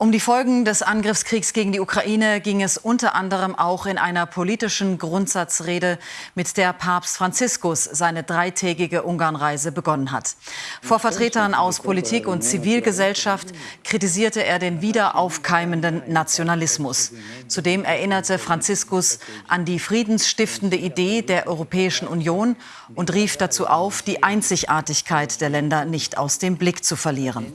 Um die Folgen des Angriffskriegs gegen die Ukraine ging es unter anderem auch in einer politischen Grundsatzrede, mit der Papst Franziskus seine dreitägige Ungarnreise begonnen hat. Vor Vertretern aus Politik und Zivilgesellschaft kritisierte er den wieder aufkeimenden Nationalismus. Zudem erinnerte Franziskus an die friedensstiftende Idee der Europäischen Union und rief dazu auf, die Einzigartigkeit der Länder nicht aus dem Blick zu verlieren.